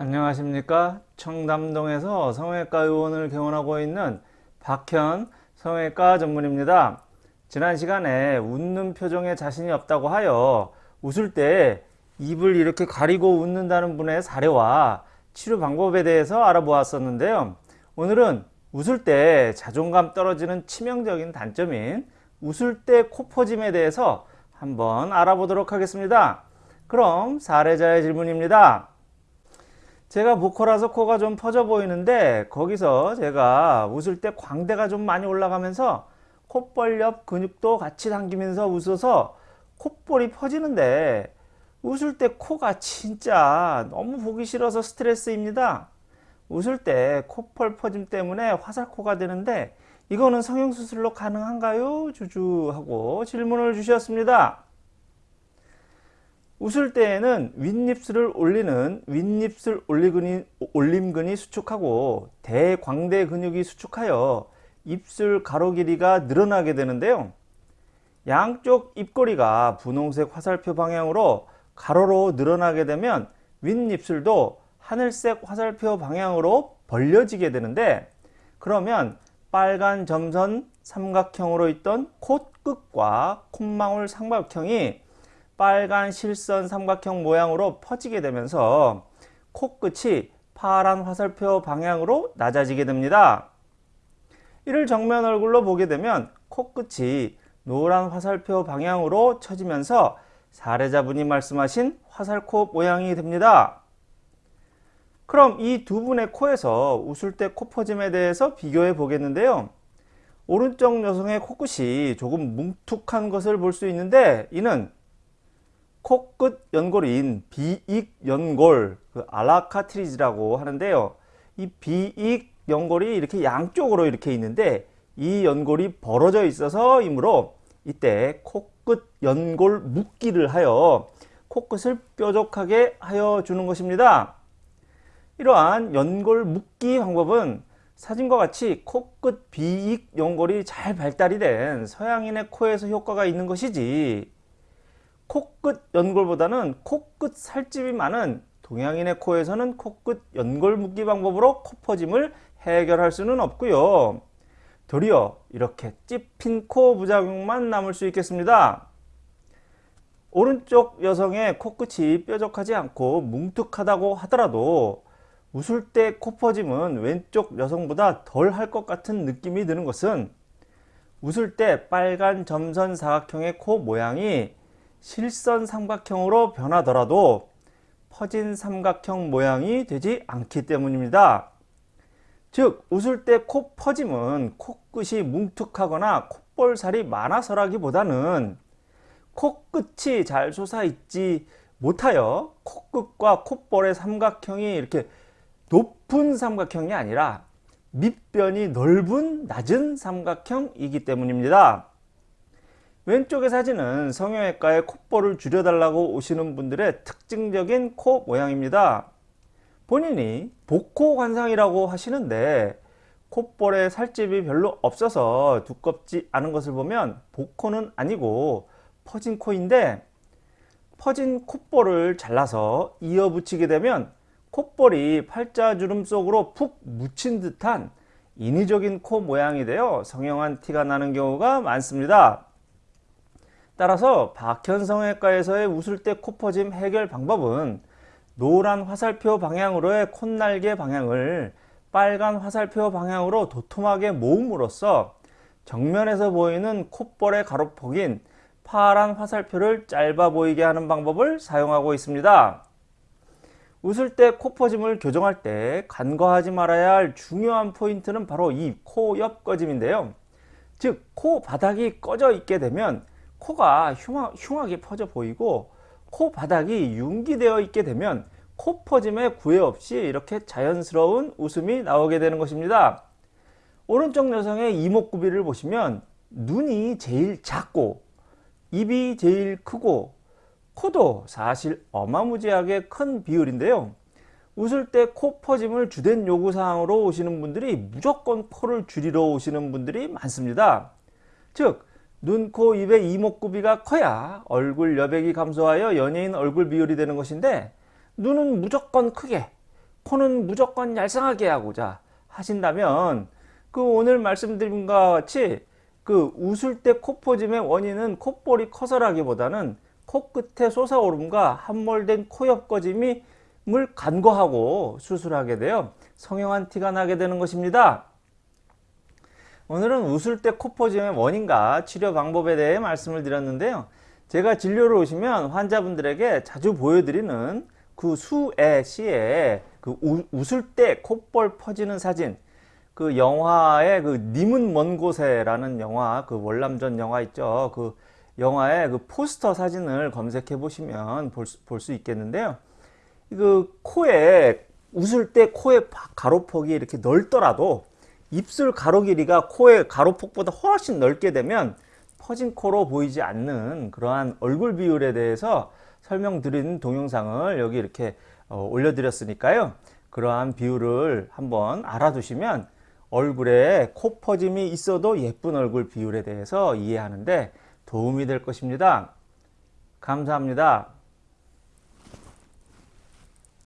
안녕하십니까? 청담동에서 성형외과 의원을 개원하고 있는 박현 성형외과 전문입니다. 지난 시간에 웃는 표정에 자신이 없다고 하여 웃을 때 입을 이렇게 가리고 웃는다는 분의 사례와 치료 방법에 대해서 알아보았었는데요. 오늘은 웃을 때 자존감 떨어지는 치명적인 단점인 웃을 때 코 퍼짐에 대해서 한번 알아보도록 하겠습니다. 그럼 사례자의 질문입니다 제가 보컬라서 코가 좀 퍼져 보이는데 거기서 제가 웃을 때 광대가 좀 많이 올라가면서 콧볼 옆 근육도 같이 당기면서 웃어서 콧볼이 퍼지는데 웃을 때 코가 진짜 너무 보기 싫어서 스트레스입니다. 웃을 때 콧볼 퍼짐 때문에 화살코가 되는데 이거는 성형수술로 가능한가요? 주주 하고 질문을 주셨습니다. 웃을 때에는 윗입술을 올리는 윗입술 올리근이, 올림근이 수축하고 대광대 근육이 수축하여 입술 가로 길이가 늘어나게 되는데요. 양쪽 입꼬리가 분홍색 화살표 방향으로 가로로 늘어나게 되면 윗입술도 하늘색 화살표 방향으로 벌려지게 되는데 그러면 빨간 점선 삼각형으로 있던 콧끝과 콧망울 삼각형이 빨간 실선 삼각형 모양으로 퍼지게 되면서 코끝이 파란 화살표 방향으로 낮아지게 됩니다. 이를 정면 얼굴로 보게 되면 코끝이 노란 화살표 방향으로 처지면서 사례자분이 말씀하신 화살코 모양이 됩니다. 그럼 이 두 분의 코에서 웃을 때 코 퍼짐에 대해서 비교해 보겠는데요. 오른쪽 여성의 코끝이 조금 뭉툭한 것을 볼 수 있는데 이는 코끝 연골인 비익 연골 그 알라카트리지라고 하는데요. 이 비익 연골이 이렇게 양쪽으로 이렇게 있는데 이 연골이 벌어져 있어서 이므로 이때 코끝 연골 묶기를 하여 코끝을 뾰족하게 하여 주는 것입니다. 이러한 연골 묶기 방법은 사진과 같이 코끝 비익 연골이 잘 발달이 된 서양인의 코에서 효과가 있는 것이지 코끝 연골보다는 코끝 살집이 많은 동양인의 코에서는 코끝 연골 묶기 방법으로 코 퍼짐을 해결할 수는 없고요. 도리어 이렇게 찝힌 코 부작용만 남을 수 있겠습니다. 오른쪽 여성의 코끝이 뾰족하지 않고 뭉툭하다고 하더라도 웃을 때 코 퍼짐은 왼쪽 여성보다 덜 할 것 같은 느낌이 드는 것은 웃을 때 빨간 점선 사각형의 코 모양이 실선 삼각형으로 변하더라도 퍼진 삼각형 모양이 되지 않기 때문입니다. 즉 웃을 때 코 퍼짐은 코끝이 뭉툭하거나 콧볼살이 많아서라기보다는 코끝이 잘 솟아있지 못하여 코끝과 콧볼의 삼각형이 이렇게 높은 삼각형이 아니라 밑변이 넓은 낮은 삼각형이기 때문입니다. 왼쪽의 사진은 성형외과에 콧볼을 줄여달라고 오시는 분들의 특징적인 코 모양입니다. 본인이 복코 관상이라고 하시는데 콧볼에 살집이 별로 없어서 두껍지 않은 것을 보면 복코는 아니고 퍼진 코인데 퍼진 콧볼을 잘라서 이어 붙이게 되면 콧볼이 팔자주름 속으로 푹 묻힌 듯한 인위적인 코 모양이 되어 성형한 티가 나는 경우가 많습니다. 따라서 박현성외과에서의 웃을 때 코퍼짐 해결 방법은 노란 화살표 방향으로의 콧날개 방향을 빨간 화살표 방향으로 도톰하게 모음으로써 정면에서 보이는 콧볼의 가로폭인 파란 화살표를 짧아 보이게 하는 방법을 사용하고 있습니다. 웃을 때 코퍼짐을 교정할 때 간과하지 말아야 할 중요한 포인트는 바로 이 코 옆 꺼짐인데요. 즉 코 바닥이 꺼져 있게 되면 코가 흉하, 흉하게 퍼져 보이고 코 바닥이 융기되어 있게 되면 코 퍼짐에 구애 없이 이렇게 자연스러운 웃음이 나오게 되는 것입니다. 오른쪽 여성의 이목구비를 보시면 눈이 제일 작고 입이 제일 크고 코도 사실 어마무지하게 큰 비율인데요. 웃을 때 코 퍼짐을 주된 요구사항으로 오시는 분들이 무조건 코를 줄이러 오시는 분들이 많습니다. 즉 눈, 코, 입의 이목구비가 커야 얼굴 여백이 감소하여 연예인 얼굴 비율이 되는 것인데 눈은 무조건 크게 코는 무조건 얄쌍하게 하고자 하신다면 그 오늘 말씀드린 것과 같이 그 웃을 때 코퍼짐의 원인은 콧볼이 커서라기보다는 코끝에 솟아오름과 함몰된 코옆 꺼짐이 물 간과하고 수술하게 되어 성형한 티가 나게 되는 것입니다. 오늘은 웃을 때 코퍼짐의 원인과 치료 방법에 대해 말씀을 드렸는데요. 제가 진료를 오시면 환자분들에게 자주 보여드리는 그 수의 시에 그 우, 웃을 때 콧볼 퍼지는 사진 그 영화의 그 님은 먼 곳에라는 영화 그 월남전 영화 있죠. 그 영화의 그 포스터 사진을 검색해 보시면 볼 수 있겠는데요. 그 코에 웃을 때 코의 가로폭이 이렇게 넓더라도 입술 가로 길이가 코의 가로폭보다 훨씬 넓게 되면 퍼진 코로 보이지 않는 그러한 얼굴 비율에 대해서 설명드린 동영상을 여기 이렇게 어, 올려드렸으니까요. 그러한 비율을 한번 알아두시면 얼굴에 코 퍼짐이 있어도 예쁜 얼굴 비율에 대해서 이해하는데 도움이 될 것입니다. 감사합니다.